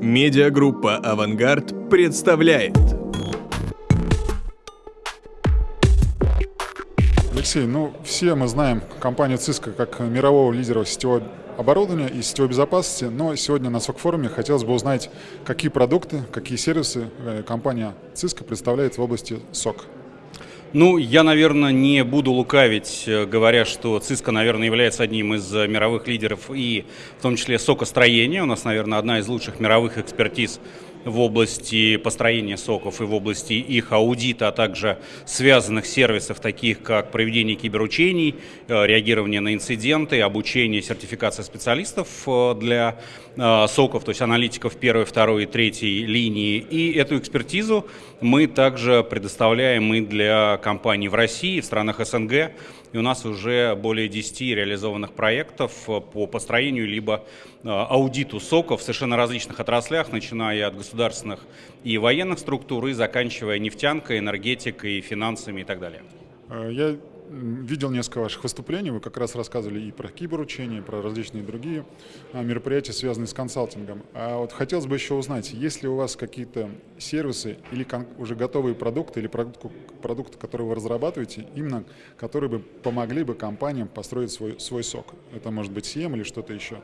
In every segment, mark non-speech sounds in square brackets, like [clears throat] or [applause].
Медиагруппа «Авангард» представляет. Алексей, ну все мы знаем компанию Cisco как мирового лидера сетевого оборудования и сетевой безопасности, но сегодня на СОК-форуме хотелось бы узнать, какие продукты, какие сервисы э, компания Cisco представляет в области СОК. Ну, я, наверное, не буду лукавить, э, говоря, что Cisco, наверное, является одним из э, мировых лидеров и в том числе сокостроения. У нас, наверное, одна из лучших мировых экспертиз в области построения соков и в области их аудита, а также связанных сервисов, таких как проведение киберучений, э, реагирование на инциденты, обучение, сертификация специалистов для соков, то есть аналитиков первой, второй и третьей линии. И эту экспертизу мы также предоставляем и для компаний в России, в странах СНГ. И у нас уже более 10 реализованных проектов по построению либо э, аудиту соков в совершенно различных отраслях, начиная от государственных и военных структур и заканчивая нефтянкой, энергетикой, финансами и так далее. Э, я видел несколько ваших выступлений, вы как раз рассказывали и про киберучение, про различные другие а, мероприятия, связанные с консалтингом. А вот хотелось бы еще узнать, есть ли у вас какие-то сервисы или уже готовые продукты, или продукты, продукты, которые вы разрабатываете, именно которые бы помогли бы компаниям построить свой, свой сок? Это может быть CM или что-то еще?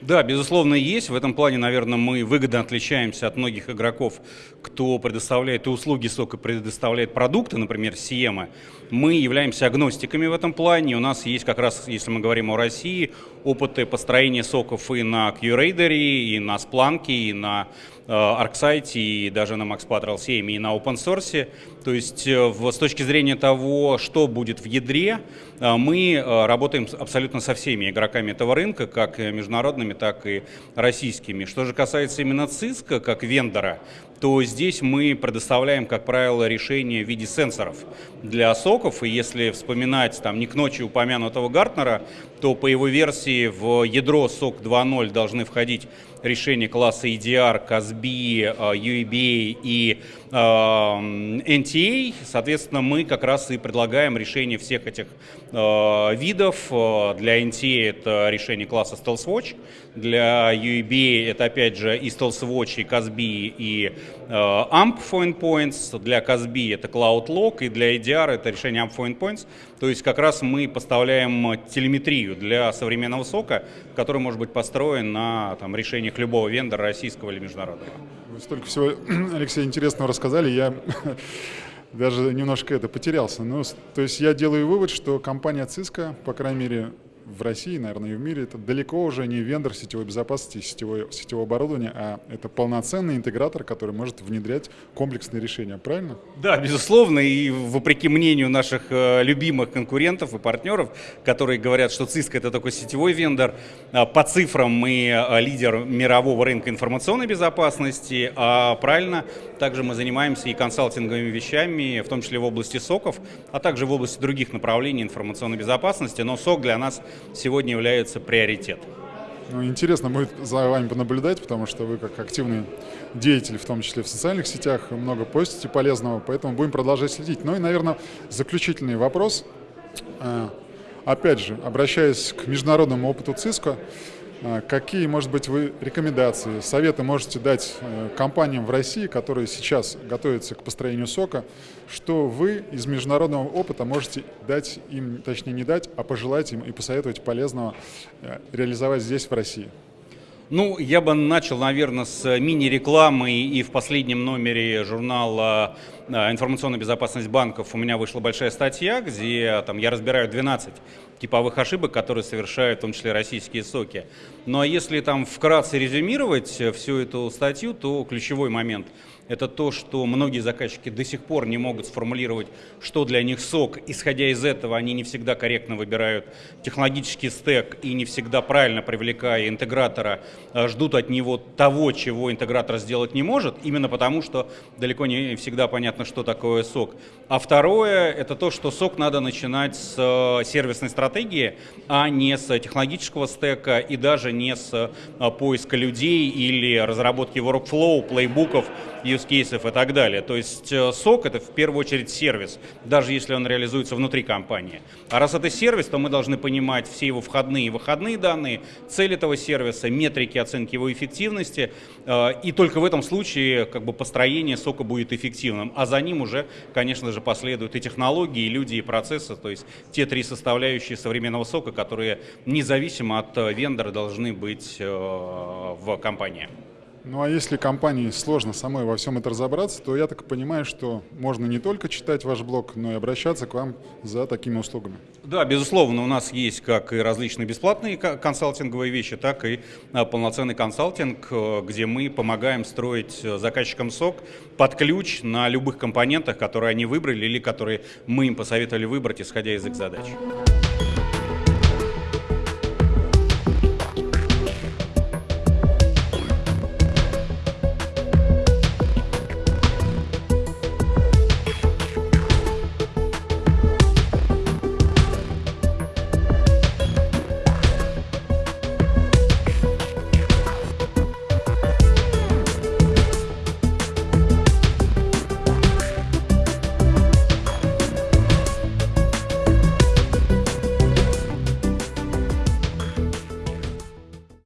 Да, безусловно, есть. В этом плане, наверное, мы выгодно отличаемся от многих игроков, кто предоставляет и услуги сока, предоставляет продукты, например, Сиема. Мы являемся агностиками в этом плане. У нас есть как раз, если мы говорим о России, опыты построения соков и на QRadar, и на Splunk, и на э, ArcSight, и даже на Max Patrol 7, и на open source. То есть э, с точки зрения того, что будет в ядре, э, мы работаем абсолютно со всеми игроками этого рынка, как международными, так и российскими. Что же касается именно Cisco как вендора, то здесь мы предоставляем, как правило, решение в виде сенсоров для соков. И если вспоминать там не к ночи упомянутого Гартнера, то по его версии в ядро SOC 2.0 должны входить решения класса EDR, CASB, UEBA и э, NTA. Соответственно, мы как раз и предлагаем решение всех этих э, видов. Для NTA это решение класса Stealth Watch, для UEBA это опять же и Stealth Watch, и CASB, и э, AMP for Endpoints. Для CASB это Cloud Lock, и для EDR это решение AMP for Endpoints. То есть как раз мы поставляем телеметрию для современного сока, который может быть построен на там, решениях любого вендора, российского или международного. Вы столько всего, [clears throat] Алексей, интересного рассказали, я [laughs] даже немножко это потерялся. Ну, то есть я делаю вывод, что компания Cisco, по крайней мере, в России, наверное, и в мире, это далеко уже не вендор сетевой безопасности сетевой, сетевого оборудования, а это полноценный интегратор, который может внедрять комплексные решения, правильно? Да, безусловно, и вопреки мнению наших э, любимых конкурентов и партнеров, которые говорят, что Cisco это такой сетевой вендор, э, по цифрам мы э, лидер мирового рынка информационной безопасности, а правильно, также мы занимаемся и консалтинговыми вещами, в том числе в области соков, а также в области других направлений информационной безопасности, но сок для нас сегодня является приоритет. Ну, интересно будет за вами понаблюдать, потому что вы как активный деятель, в том числе в социальных сетях, много постите полезного, поэтому будем продолжать следить. Ну и, наверное, заключительный вопрос. А, опять же, обращаясь к международному опыту ЦИСКО, какие, может быть, вы рекомендации, советы можете дать э, компаниям в России, которые сейчас готовятся к построению сока, что вы из международного опыта можете дать им, точнее не дать, а пожелать им и посоветовать полезного э, реализовать здесь, в России? Ну, я бы начал, наверное, с мини-рекламы и в последнем номере журнала э, «Информационная безопасность банков» у меня вышла большая статья, где там, я разбираю 12 типовых ошибок, которые совершают в том числе российские соки. Ну а если там вкратце резюмировать э, всю эту статью, то ключевой момент – это то, что многие заказчики до сих пор не могут сформулировать, что для них сок. Исходя из этого, они не всегда корректно выбирают технологический стек и не всегда правильно привлекая интегратора, ждут от него того, чего интегратор сделать не может, именно потому, что далеко не всегда понятно, что такое сок. А второе, это то, что сок надо начинать с э, сервисной стратегии, а не с технологического стека и даже не с э, поиска людей или разработки workflow, плейбуков, cases и так далее. То есть э, сок это в первую очередь сервис, даже если он реализуется внутри компании. А раз это сервис, то мы должны понимать все его входные и выходные данные, цель этого сервиса, метрики метрики оценки его эффективности, э, и только в этом случае как бы построение сока будет эффективным, а за ним уже, конечно же, последуют и технологии, и люди, и процессы, то есть те три составляющие современного сока, которые независимо от э, вендора должны быть э, в компании. Ну а если компании сложно самой во всем это разобраться, то я так понимаю, что можно не только читать ваш блог, но и обращаться к вам за такими услугами. Да, безусловно, у нас есть как и различные бесплатные консалтинговые вещи, так и а, полноценный консалтинг, э, где мы помогаем строить э, заказчикам сок под ключ на любых компонентах, которые они выбрали или которые мы им посоветовали выбрать, исходя из их задач.